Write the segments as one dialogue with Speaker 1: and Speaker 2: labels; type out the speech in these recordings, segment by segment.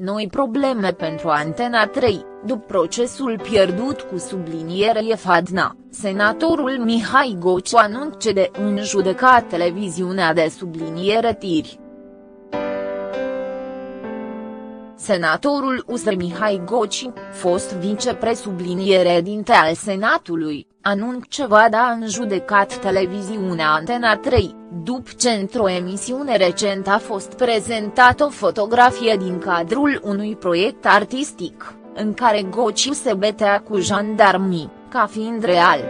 Speaker 1: noi probleme pentru Antena 3, după procesul pierdut cu subliniere Fadna, senatorul Mihai Gociu anunță de în judecat televiziunea de subliniere Tiri. Senatorul USR Mihai Goci, fost vicepresubliniere dinte al Senatului, anunță va da în judecat televiziunea Antena 3, după ce într-o emisiune recent a fost prezentată o fotografie din cadrul unui proiect artistic, în care Goci se betea cu jandarmii, ca fiind real.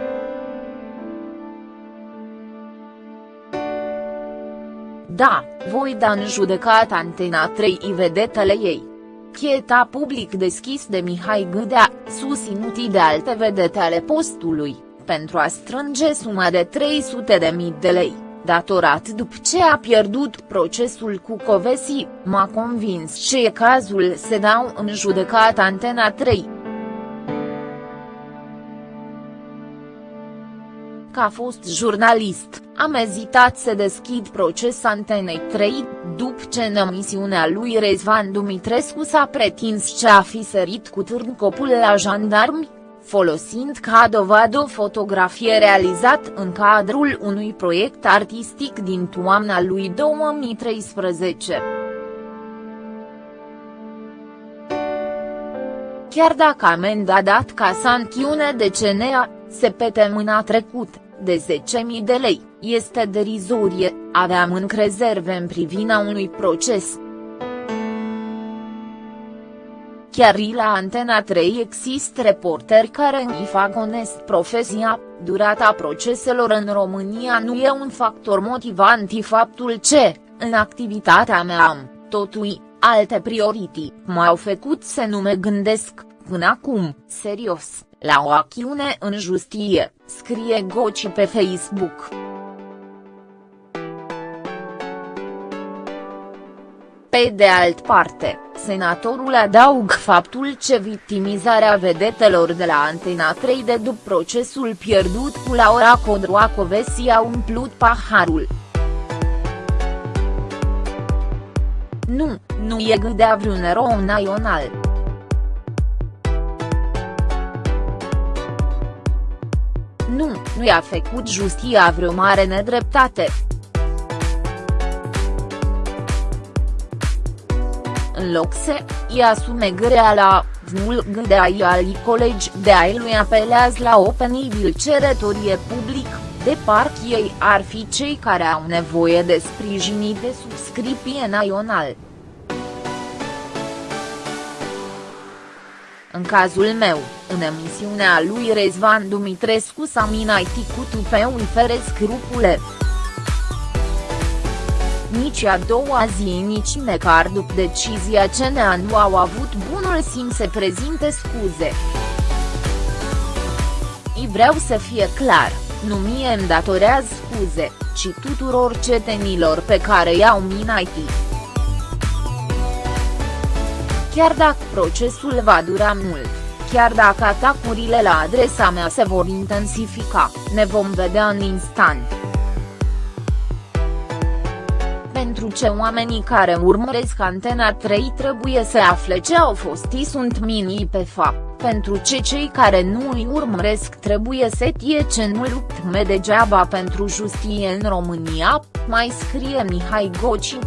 Speaker 1: Da, voi da în judecat Antena 3 vedetele ei. Chieta public deschis de Mihai Gâdea, susținut de alte vedete ale postului, pentru a strânge suma de 300.000 de lei, datorat după ce a pierdut procesul cu Covesi, m-a convins ce e cazul se dau în judecat Antena 3. Ca fost jurnalist, am ezitat să deschid proces Antenei 3, după ce în emisiunea lui Rezvan Dumitrescu s-a pretins ce a fi sărit cu târncopul la jandarmi, folosind ca dovadă o fotografie realizat în cadrul unui proiect artistic din toamna lui 2013. Chiar dacă amenda dat ca sancțiune de CNA, se pete mâna trecut, de 10.000 de lei, este derizorie, aveam încă rezerve în privința unui proces. Chiar la Antena 3 există reporteri care îi fac onest profesia, durata proceselor în România nu e un factor motivant. Faptul ce, în activitatea mea am, totui, alte priorități m-au făcut să nu mă gândesc, până acum, serios, la o acțiune în justie, scrie Goci pe Facebook. Pe de alt parte, senatorul adaug faptul ce victimizarea vedetelor de la Antena 3 de după procesul pierdut cu Laura Codroacovesi a umplut paharul. Nu, nu e gândea vreun erou național. Nu, nu i-a făcut justia vreo mare nedreptate. În loc să îi asume greala, vnul gândea al colegi de ai lui apelează la o penibil ceretorie public, de parcă ei ar fi cei care au nevoie de sprijinii de subscripție național. În cazul meu, în emisiunea lui Rezvan Dumitrescu s-a minaitit cu tupeul fere scrupule. Nici a doua zi nici măcar după decizia CNA nu au avut bunul simț să prezinte scuze. I vreau să fie clar, nu mie îmi datorează scuze, ci tuturor cetenilor pe care i-au minaitit. Chiar dacă procesul va dura mult, chiar dacă atacurile la adresa mea se vor intensifica, ne vom vedea în instant. Pentru ce oamenii care urmăresc Antena 3 trebuie să afle ce au fost i sunt minii pe fapt, pentru ce cei care nu îi urmăresc trebuie să tie ce nu lupt me degeaba pentru justie în România, mai scrie Mihai Goci.